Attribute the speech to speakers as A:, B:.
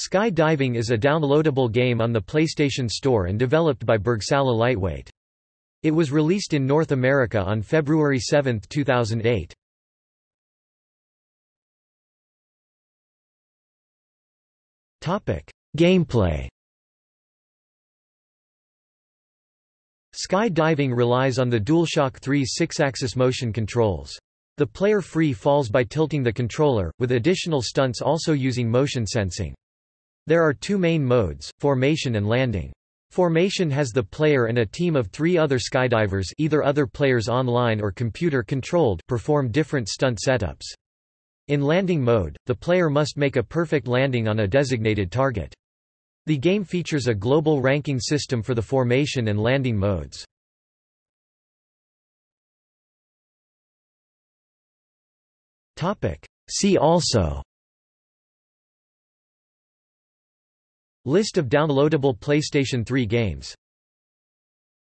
A: Sky-Diving is a downloadable game on the PlayStation Store and developed by Bergsala Lightweight. It was released in North America on February 7, 2008. Gameplay Sky-diving relies on the DualShock 3's six-axis motion controls. The player free falls by tilting the controller, with additional stunts also using motion sensing. There are two main modes, formation and landing. Formation has the player and a team of three other skydivers either other players online or computer-controlled perform different stunt setups. In landing mode, the player must make a perfect landing on a designated target. The game features a global ranking system for the formation and landing modes. See also List of downloadable PlayStation 3 games